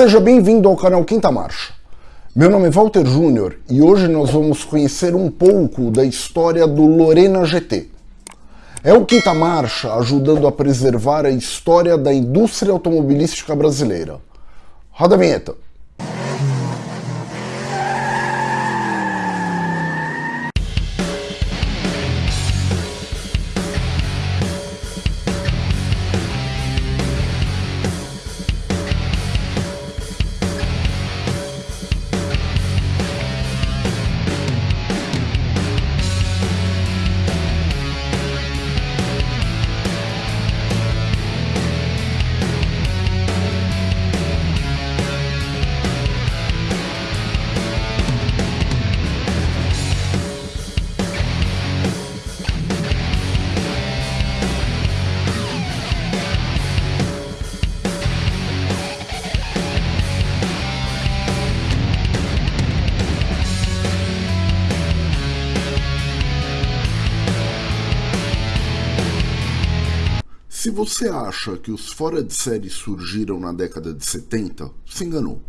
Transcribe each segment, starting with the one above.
Seja bem-vindo ao canal Quinta Marcha. Meu nome é Walter Júnior e hoje nós vamos conhecer um pouco da história do Lorena GT. É o Quinta Marcha ajudando a preservar a história da indústria automobilística brasileira. Roda a vinheta. Se você acha que os fora de série surgiram na década de 70, se enganou.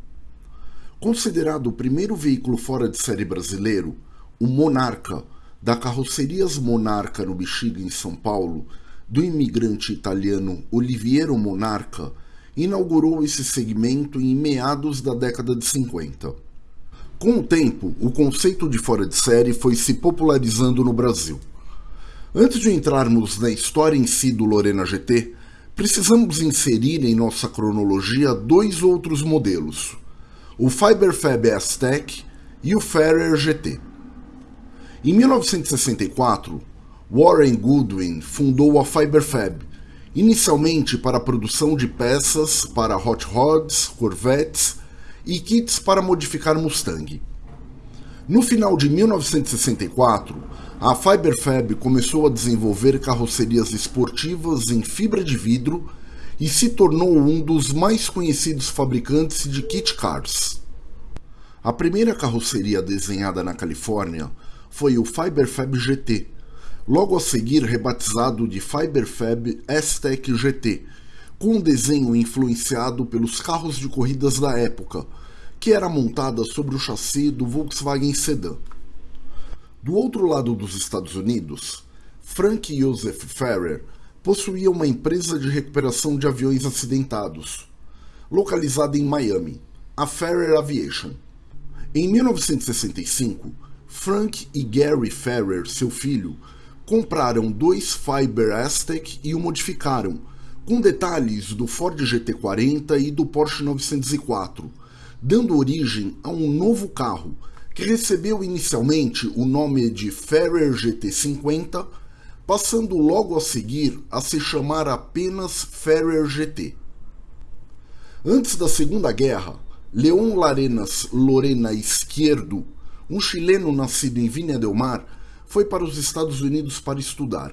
Considerado o primeiro veículo fora de série brasileiro, o Monarca, da Carrocerias Monarca no Bexiga, em São Paulo, do imigrante italiano Oliviero Monarca, inaugurou esse segmento em meados da década de 50. Com o tempo, o conceito de fora de série foi se popularizando no Brasil. Antes de entrarmos na história em si do Lorena GT, precisamos inserir em nossa cronologia dois outros modelos, o Fiberfab S-Tech e o Ferrer GT. Em 1964, Warren Goodwin fundou a Fiberfab, inicialmente para a produção de peças para hot rods, corvettes e kits para modificar Mustang. No final de 1964, a Fiberfab começou a desenvolver carrocerias esportivas em fibra de vidro e se tornou um dos mais conhecidos fabricantes de kit cars. A primeira carroceria desenhada na Califórnia foi o Fiberfab GT, logo a seguir rebatizado de Fiberfab S-Tech GT, com um desenho influenciado pelos carros de corridas da época, que era montada sobre o chassi do Volkswagen Sedan. Do outro lado dos Estados Unidos, Frank Joseph Ferrer possuía uma empresa de recuperação de aviões acidentados, localizada em Miami, a Ferrer Aviation. Em 1965, Frank e Gary Ferrer, seu filho, compraram dois Fiber Aztec e o modificaram, com detalhes do Ford GT40 e do Porsche 904, dando origem a um novo carro que recebeu inicialmente o nome de Ferrer GT50, passando logo a seguir a se chamar apenas Ferrer GT. Antes da Segunda Guerra, Leon Larenas Lorena Izquierdo, um chileno nascido em Vinha del Mar, foi para os Estados Unidos para estudar.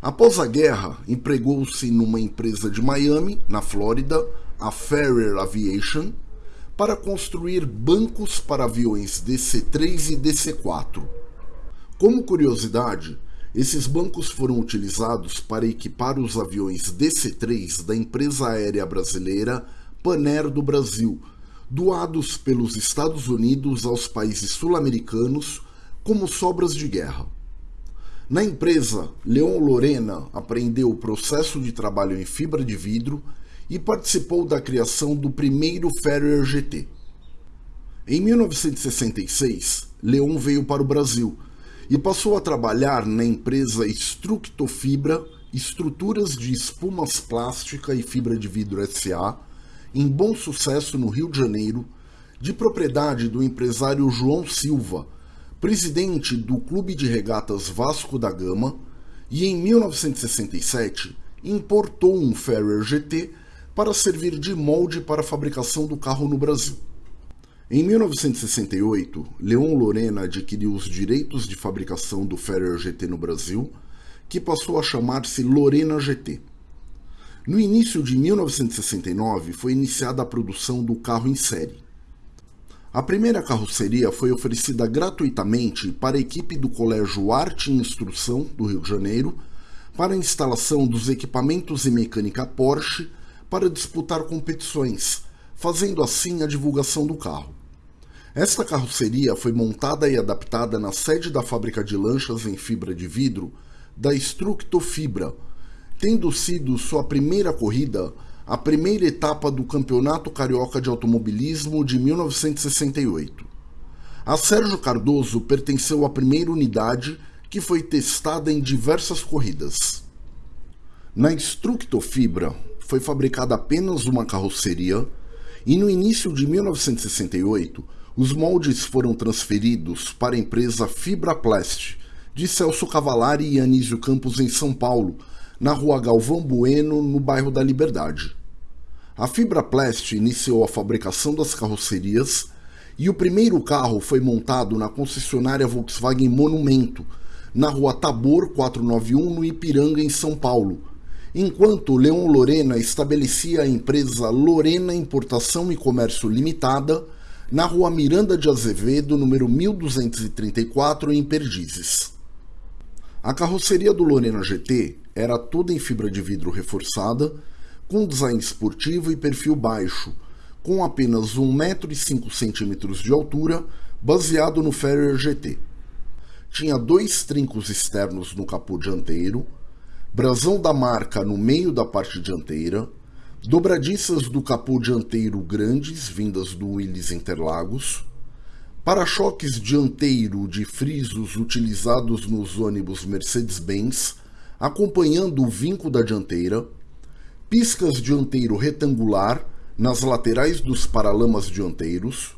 Após a guerra, empregou-se numa empresa de Miami, na Flórida, a Ferrer Aviation, para construir bancos para aviões DC-3 e DC-4. Como curiosidade, esses bancos foram utilizados para equipar os aviões DC-3 da empresa aérea brasileira Paner do Brasil, doados pelos Estados Unidos aos países sul-americanos como sobras de guerra. Na empresa, Leon Lorena aprendeu o processo de trabalho em fibra de vidro e participou da criação do primeiro Ferrer GT. Em 1966, Leon veio para o Brasil e passou a trabalhar na empresa Structofibra Estruturas de Espumas Plástica e Fibra de Vidro SA, em bom sucesso no Rio de Janeiro, de propriedade do empresário João Silva, presidente do Clube de Regatas Vasco da Gama, e em 1967 importou um Ferrer GT para servir de molde para a fabricação do carro no Brasil. Em 1968, Leon Lorena adquiriu os direitos de fabricação do Ferrer GT no Brasil, que passou a chamar-se Lorena GT. No início de 1969, foi iniciada a produção do carro em série. A primeira carroceria foi oferecida gratuitamente para a equipe do Colégio Arte e Instrução do Rio de Janeiro para a instalação dos equipamentos e mecânica Porsche para disputar competições, fazendo assim a divulgação do carro. Esta carroceria foi montada e adaptada na sede da fábrica de lanchas em fibra de vidro da Structofibra, tendo sido sua primeira corrida a primeira etapa do Campeonato Carioca de Automobilismo de 1968. A Sérgio Cardoso pertenceu à primeira unidade que foi testada em diversas corridas. Na Structofibra foi fabricada apenas uma carroceria e no início de 1968 os moldes foram transferidos para a empresa Fibraplast de Celso Cavalari e Anísio Campos em São Paulo, na rua Galvão Bueno, no bairro da Liberdade. A Fibraplast iniciou a fabricação das carrocerias e o primeiro carro foi montado na concessionária Volkswagen Monumento, na rua Tabor 491, no Ipiranga, em São Paulo, enquanto Leon Lorena estabelecia a empresa Lorena Importação e Comércio Limitada na rua Miranda de Azevedo, número 1234, em Perdizes. A carroceria do Lorena GT era toda em fibra de vidro reforçada, com design esportivo e perfil baixo, com apenas 1,5 m de altura, baseado no Ferrier GT. Tinha dois trincos externos no capô dianteiro, brasão da marca no meio da parte dianteira, dobradiças do capô dianteiro grandes, vindas do Willys Interlagos, para-choques dianteiro de frisos utilizados nos ônibus Mercedes-Benz, acompanhando o vinco da dianteira, piscas dianteiro retangular nas laterais dos paralamas dianteiros,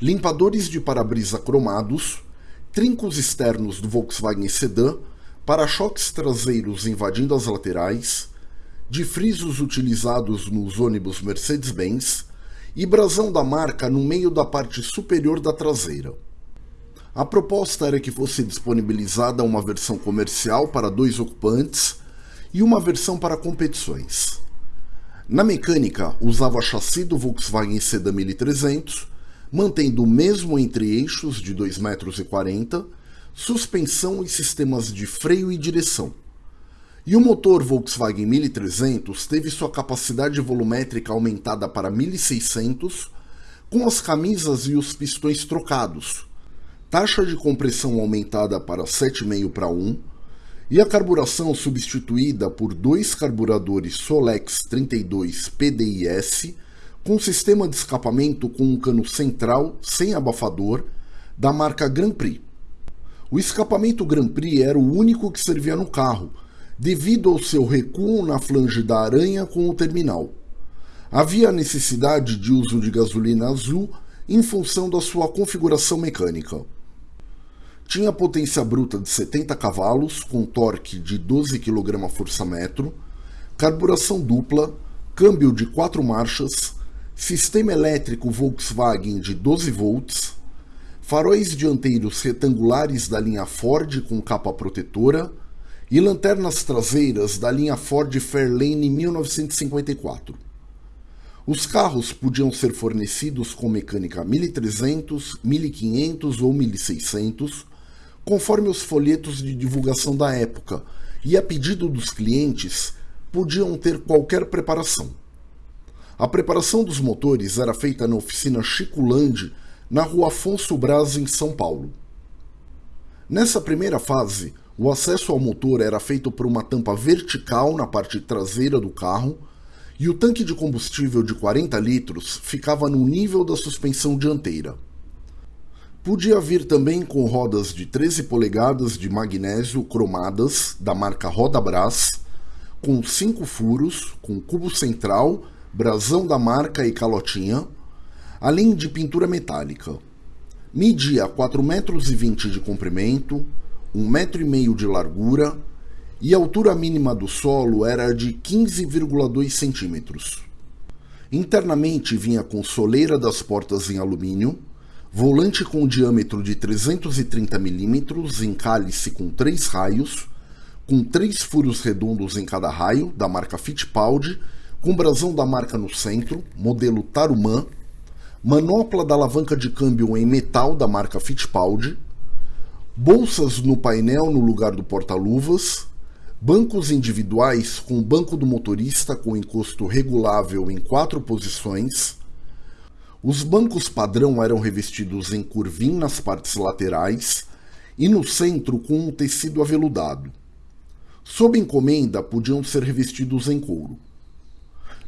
limpadores de para-brisa cromados, trincos externos do Volkswagen Sedan para-choques traseiros invadindo as laterais, de frisos utilizados nos ônibus Mercedes-Benz e brasão da marca no meio da parte superior da traseira. A proposta era que fosse disponibilizada uma versão comercial para dois ocupantes e uma versão para competições. Na mecânica, usava chassi do Volkswagen Sedan 1300, mantendo o mesmo entre-eixos de 2,40 m suspensão e sistemas de freio e direção. E o motor Volkswagen 1300 teve sua capacidade volumétrica aumentada para 1600, com as camisas e os pistões trocados, taxa de compressão aumentada para 7,5 para 1, e a carburação substituída por dois carburadores Solex 32 PDIS, com sistema de escapamento com um cano central sem abafador, da marca Grand Prix. O escapamento Grand Prix era o único que servia no carro, devido ao seu recuo na flange da aranha com o terminal. Havia necessidade de uso de gasolina azul em função da sua configuração mecânica. Tinha potência bruta de 70 cavalos, com torque de 12 kgfm, carburação dupla, câmbio de 4 marchas, sistema elétrico Volkswagen de 12 volts, faróis dianteiros retangulares da linha Ford com capa protetora e lanternas traseiras da linha Ford Fairlane 1954. Os carros podiam ser fornecidos com mecânica 1300, 1500 ou 1600, conforme os folhetos de divulgação da época, e a pedido dos clientes, podiam ter qualquer preparação. A preparação dos motores era feita na oficina Chico Lande, na rua Afonso Braz, em São Paulo. Nessa primeira fase, o acesso ao motor era feito por uma tampa vertical na parte traseira do carro e o tanque de combustível de 40 litros ficava no nível da suspensão dianteira. Podia vir também com rodas de 13 polegadas de magnésio cromadas da marca Roda Brás, com 5 furos, com cubo central, brasão da marca e calotinha, além de pintura metálica. Media 4,20 metros de comprimento, 1,5 metro de largura e a altura mínima do solo era de 15,2 centímetros. Internamente vinha com soleira das portas em alumínio, volante com diâmetro de 330 milímetros em cálice com três raios, com três furos redondos em cada raio, da marca Fittipaldi, com brasão da marca no centro, modelo Tarumã, manopla da alavanca de câmbio em metal da marca Fittipaldi, bolsas no painel no lugar do porta-luvas, bancos individuais com banco do motorista com encosto regulável em quatro posições, Os bancos padrão eram revestidos em curvim nas partes laterais e no centro com um tecido aveludado. Sob encomenda, podiam ser revestidos em couro.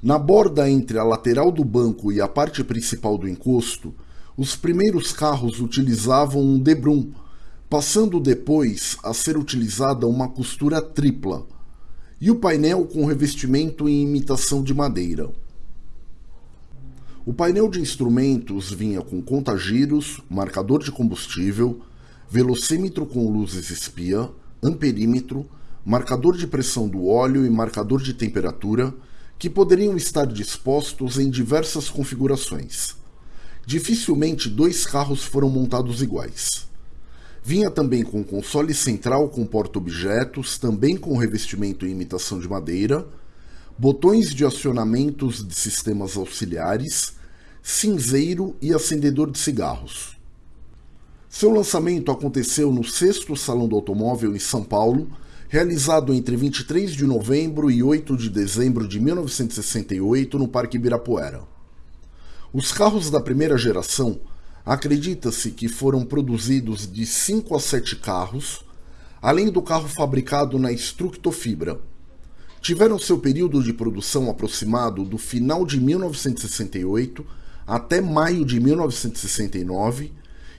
Na borda entre a lateral do banco e a parte principal do encosto, os primeiros carros utilizavam um debrum, passando depois a ser utilizada uma costura tripla, e o painel com revestimento em imitação de madeira. O painel de instrumentos vinha com contagiros, marcador de combustível, velocímetro com luzes espia, amperímetro, marcador de pressão do óleo e marcador de temperatura, que poderiam estar dispostos em diversas configurações. Dificilmente dois carros foram montados iguais. Vinha também com console central com porta-objetos, também com revestimento em imitação de madeira, botões de acionamentos de sistemas auxiliares, cinzeiro e acendedor de cigarros. Seu lançamento aconteceu no 6 Salão do Automóvel em São Paulo, realizado entre 23 de novembro e 8 de dezembro de 1968 no Parque Ibirapuera. Os carros da primeira geração acredita-se que foram produzidos de 5 a 7 carros, além do carro fabricado na Structofibra, tiveram seu período de produção aproximado do final de 1968 até maio de 1969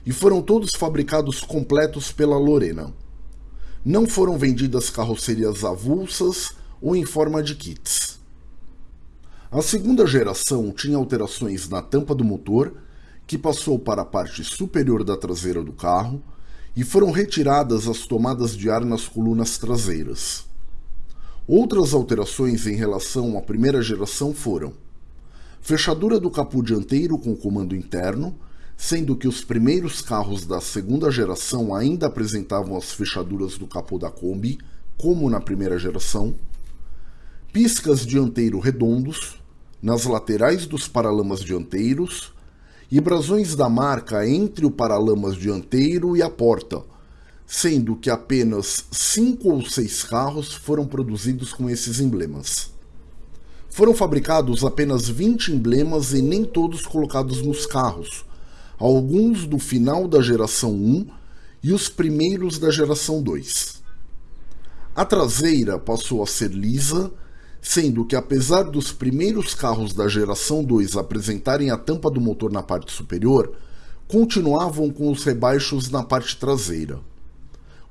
e foram todos fabricados completos pela Lorena. Não foram vendidas carrocerias avulsas ou em forma de kits. A segunda geração tinha alterações na tampa do motor, que passou para a parte superior da traseira do carro, e foram retiradas as tomadas de ar nas colunas traseiras. Outras alterações em relação à primeira geração foram fechadura do capô dianteiro com comando interno, sendo que os primeiros carros da segunda geração ainda apresentavam as fechaduras do capô da Kombi, como na primeira geração, piscas dianteiro redondos, nas laterais dos paralamas dianteiros e brasões da marca entre o paralamas dianteiro e a porta, sendo que apenas cinco ou seis carros foram produzidos com esses emblemas. Foram fabricados apenas 20 emblemas e nem todos colocados nos carros, alguns do final da geração 1 e os primeiros da geração 2. A traseira passou a ser lisa, sendo que apesar dos primeiros carros da geração 2 apresentarem a tampa do motor na parte superior, continuavam com os rebaixos na parte traseira.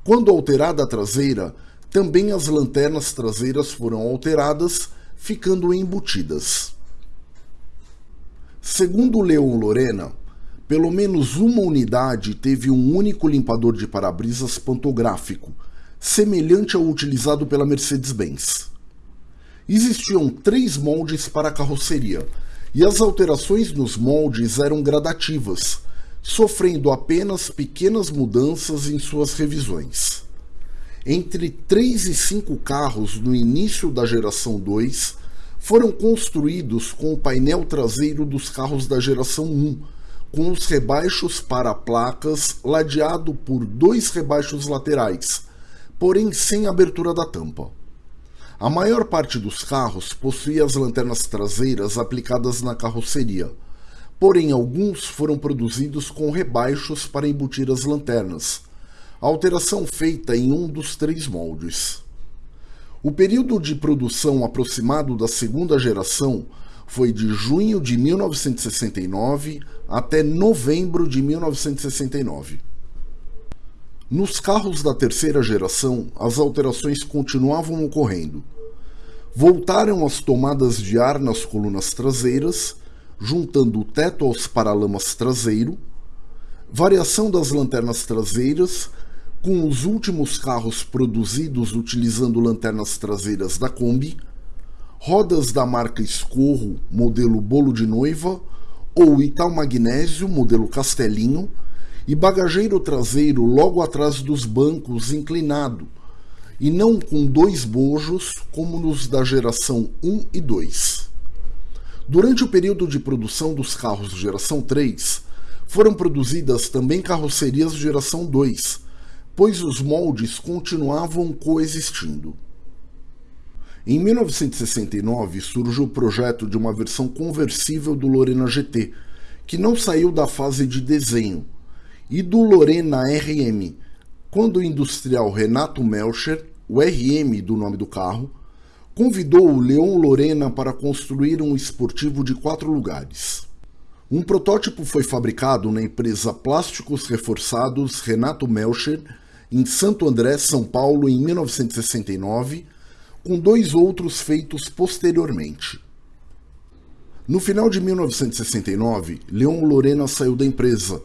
Quando alterada a traseira, também as lanternas traseiras foram alteradas, ficando embutidas. Segundo Leon Lorena, pelo menos uma unidade teve um único limpador de para-brisas pantográfico, semelhante ao utilizado pela Mercedes-Benz. Existiam três moldes para a carroceria, e as alterações nos moldes eram gradativas, sofrendo apenas pequenas mudanças em suas revisões. Entre 3 e 5 carros no início da geração 2 foram construídos com o painel traseiro dos carros da geração 1, com os rebaixos para placas ladeado por dois rebaixos laterais, porém sem abertura da tampa. A maior parte dos carros possuía as lanternas traseiras aplicadas na carroceria porém alguns foram produzidos com rebaixos para embutir as lanternas, alteração feita em um dos três moldes. O período de produção aproximado da segunda geração foi de junho de 1969 até novembro de 1969. Nos carros da terceira geração, as alterações continuavam ocorrendo. Voltaram as tomadas de ar nas colunas traseiras juntando o teto aos paralamas traseiro, variação das lanternas traseiras, com os últimos carros produzidos utilizando lanternas traseiras da Kombi, rodas da marca Escorro, modelo bolo de noiva, ou Ital Magnésio, modelo Castelinho, e bagageiro traseiro logo atrás dos bancos inclinado, e não com dois bojos como nos da geração 1 e 2. Durante o período de produção dos carros geração 3, foram produzidas também carrocerias geração 2, pois os moldes continuavam coexistindo. Em 1969 surge o projeto de uma versão conversível do Lorena GT, que não saiu da fase de desenho, e do Lorena RM, quando o industrial Renato Melcher, o RM do nome do carro, convidou o Leon Lorena para construir um esportivo de quatro lugares. Um protótipo foi fabricado na empresa Plásticos Reforçados Renato Melcher, em Santo André, São Paulo, em 1969, com dois outros feitos posteriormente. No final de 1969, Leon Lorena saiu da empresa,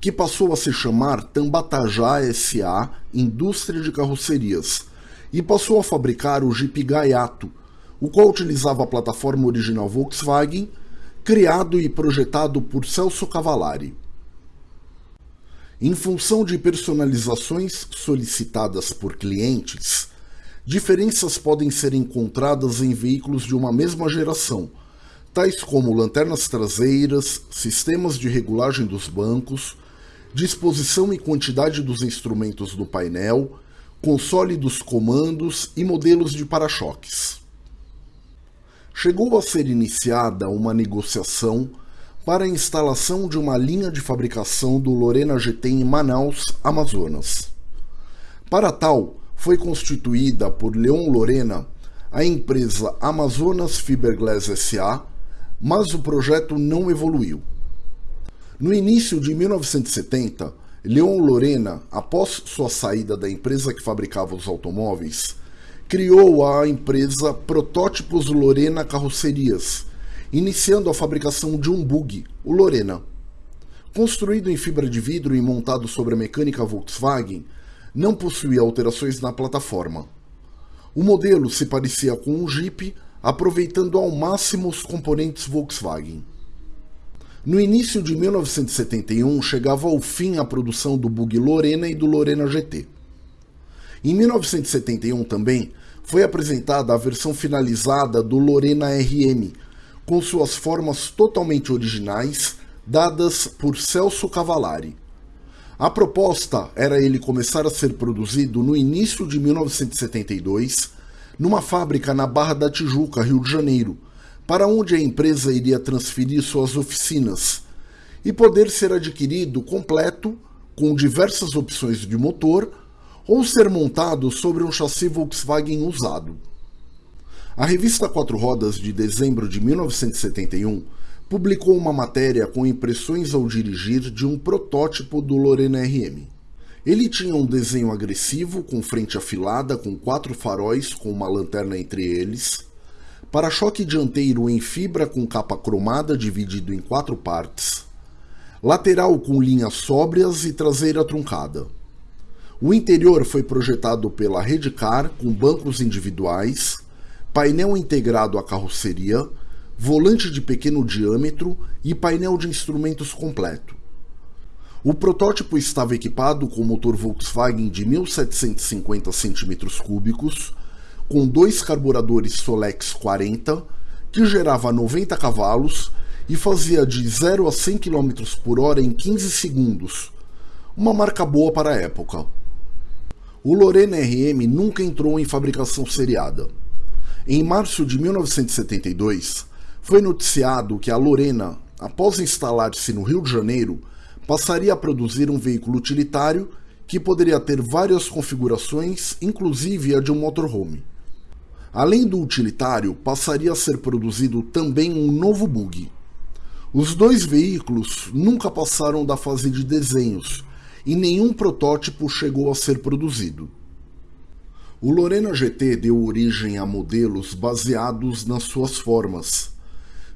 que passou a se chamar Tambatajá SA Indústria de Carrocerias, e passou a fabricar o Jeep Gaiato, o qual utilizava a plataforma original Volkswagen criado e projetado por Celso Cavallari. Em função de personalizações solicitadas por clientes, diferenças podem ser encontradas em veículos de uma mesma geração, tais como lanternas traseiras, sistemas de regulagem dos bancos, disposição e quantidade dos instrumentos do painel, console dos comandos e modelos de para-choques chegou a ser iniciada uma negociação para a instalação de uma linha de fabricação do Lorena GT em Manaus, Amazonas. Para tal, foi constituída por Leon Lorena a empresa Amazonas Fiberglass SA, mas o projeto não evoluiu. No início de 1970, Leon Lorena, após sua saída da empresa que fabricava os automóveis, criou a empresa Protótipos Lorena Carrocerias, iniciando a fabricação de um bug, o Lorena. Construído em fibra de vidro e montado sobre a mecânica Volkswagen, não possuía alterações na plataforma. O modelo se parecia com um Jeep, aproveitando ao máximo os componentes Volkswagen. No início de 1971, chegava ao fim a produção do bug Lorena e do Lorena GT. Em 1971 também foi apresentada a versão finalizada do Lorena RM, com suas formas totalmente originais, dadas por Celso Cavallari. A proposta era ele começar a ser produzido no início de 1972, numa fábrica na Barra da Tijuca, Rio de Janeiro, para onde a empresa iria transferir suas oficinas, e poder ser adquirido completo, com diversas opções de motor, ou ser montado sobre um chassi Volkswagen usado. A revista Quatro Rodas de dezembro de 1971 publicou uma matéria com impressões ao dirigir de um protótipo do Lorena RM. Ele tinha um desenho agressivo, com frente afilada, com quatro faróis com uma lanterna entre eles, para-choque dianteiro em fibra com capa cromada dividido em quatro partes, lateral com linhas sóbrias e traseira truncada. O interior foi projetado pela Redcar com bancos individuais, painel integrado à carroceria, volante de pequeno diâmetro e painel de instrumentos completo. O protótipo estava equipado com motor Volkswagen de 1750 cm3, com dois carburadores Solex 40, que gerava 90 cavalos e fazia de 0 a 100 km por hora em 15 segundos, uma marca boa para a época o Lorena RM nunca entrou em fabricação seriada. Em março de 1972, foi noticiado que a Lorena, após instalar-se no Rio de Janeiro, passaria a produzir um veículo utilitário que poderia ter várias configurações, inclusive a de um motorhome. Além do utilitário, passaria a ser produzido também um novo bug. Os dois veículos nunca passaram da fase de desenhos e nenhum protótipo chegou a ser produzido. O Lorena GT deu origem a modelos baseados nas suas formas,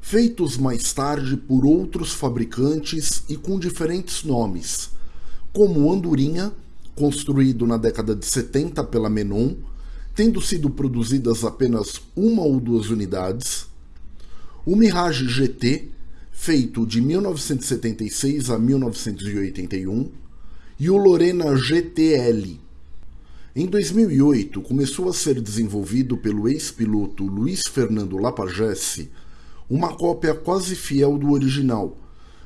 feitos mais tarde por outros fabricantes e com diferentes nomes, como Andorinha, construído na década de 70 pela Menon, tendo sido produzidas apenas uma ou duas unidades, o Mirage GT, feito de 1976 a 1981, e o Lorena GTL. Em 2008, começou a ser desenvolvido pelo ex-piloto Luiz Fernando Lapagesse uma cópia quase fiel do original,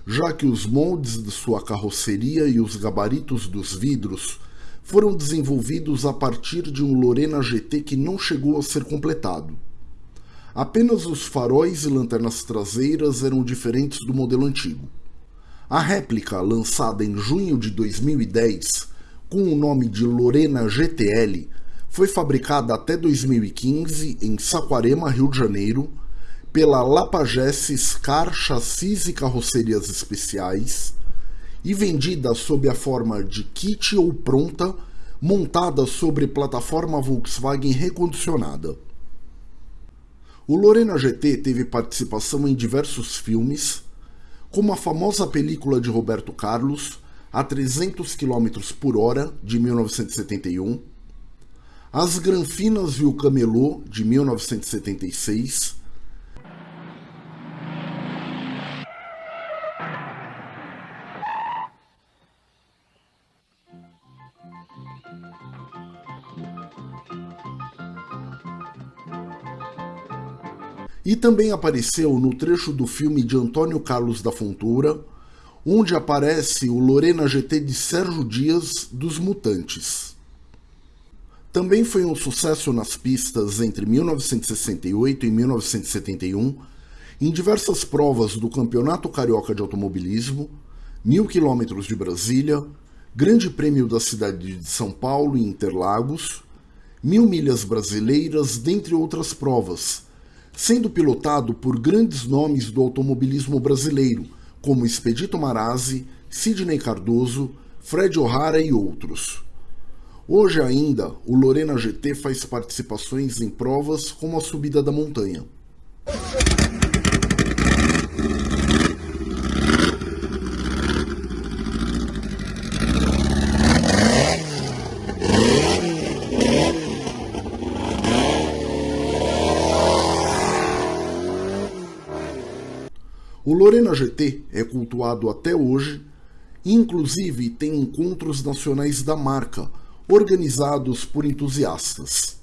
já que os moldes de sua carroceria e os gabaritos dos vidros foram desenvolvidos a partir de um Lorena GT que não chegou a ser completado. Apenas os faróis e lanternas traseiras eram diferentes do modelo antigo. A réplica, lançada em junho de 2010, com o nome de Lorena GTL, foi fabricada até 2015 em Saquarema, Rio de Janeiro, pela Lapagesses Car Chassis e Carrocerias Especiais e vendida sob a forma de kit ou pronta, montada sobre plataforma Volkswagen recondicionada. O Lorena GT teve participação em diversos filmes, como a famosa película de Roberto Carlos, A 300 km por hora, de 1971, As Granfinas e o Camelô, de 1976, também apareceu no trecho do filme de Antônio Carlos da Fontoura, onde aparece o Lorena GT de Sérgio Dias dos Mutantes. Também foi um sucesso nas pistas entre 1968 e 1971, em diversas provas do Campeonato Carioca de Automobilismo, Mil Quilômetros de Brasília, Grande Prêmio da cidade de São Paulo e Interlagos, Mil Milhas Brasileiras, dentre outras provas, sendo pilotado por grandes nomes do automobilismo brasileiro, como Expedito Marazzi, Sidney Cardoso, Fred O'Hara e outros. Hoje ainda, o Lorena GT faz participações em provas como a subida da montanha. O Lorena GT é cultuado até hoje inclusive tem encontros nacionais da marca, organizados por entusiastas.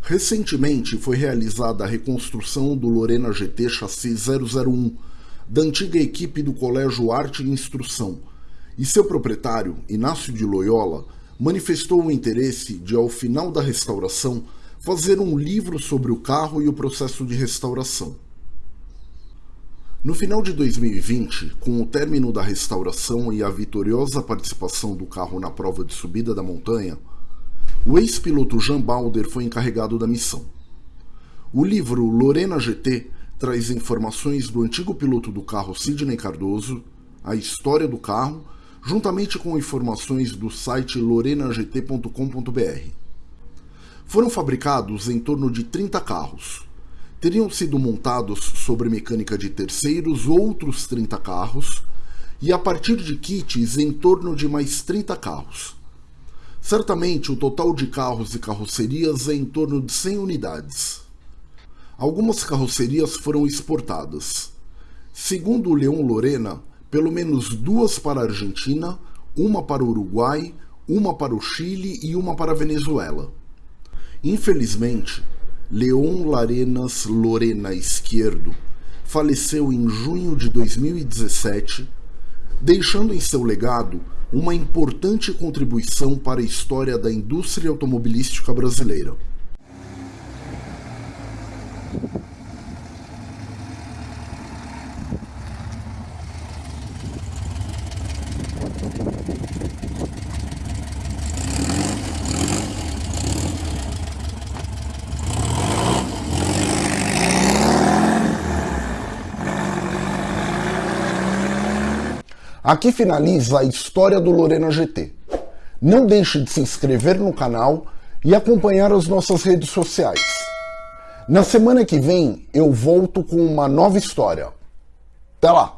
Recentemente foi realizada a reconstrução do Lorena GT Chassi 001, da antiga equipe do Colégio Arte e Instrução, e seu proprietário, Inácio de Loyola, manifestou o interesse de, ao final da restauração, fazer um livro sobre o carro e o processo de restauração. No final de 2020, com o término da restauração e a vitoriosa participação do carro na prova de subida da montanha, o ex-piloto Jean Balder foi encarregado da missão. O livro Lorena GT traz informações do antigo piloto do carro Sidney Cardoso, a história do carro, juntamente com informações do site lorenagt.com.br. Foram fabricados em torno de 30 carros, teriam sido montados sobre mecânica de terceiros outros 30 carros e a partir de kits em torno de mais 30 carros. Certamente o total de carros e carrocerias é em torno de 100 unidades. Algumas carrocerias foram exportadas. Segundo o Leon Lorena, pelo menos duas para a Argentina, uma para o Uruguai, uma para o Chile e uma para a Venezuela. Infelizmente, Leon Larenas Lorena Esquerdo faleceu em junho de 2017, deixando em seu legado uma importante contribuição para a história da indústria automobilística brasileira. Aqui finaliza a história do Lorena GT. Não deixe de se inscrever no canal e acompanhar as nossas redes sociais. Na semana que vem eu volto com uma nova história. Até lá!